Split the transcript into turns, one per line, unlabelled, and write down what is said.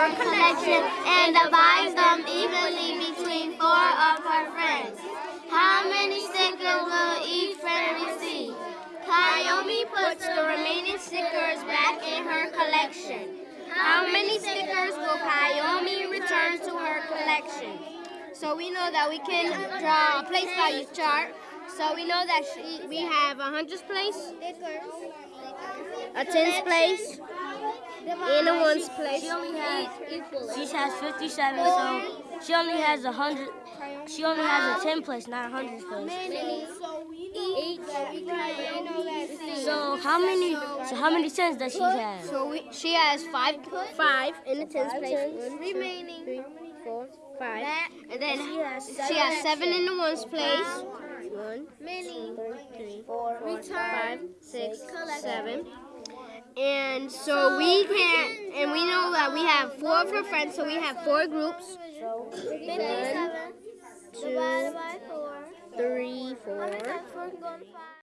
her collection and divides them evenly between four of her friends. How many stickers will each friend receive? Kayomi puts the remaining stickers back in her collection. How many stickers will Kayomi return to her collection? So we know that we can draw a place value chart. So we know that she, we have a hundreds place, a tens place, and a ones place.
She only has she has 57, so she only has a hundred. She only has a 10 place, not a hundred place. So how many? So how many tens does she have?
So we, she has five, five in the tens place. One, remaining. Three, four, five. And then she has seven in the ones place. One, two, three, four, five, six, seven. And so we can't. and we know that we have four of her friends, so we have four groups. One, two, three, four.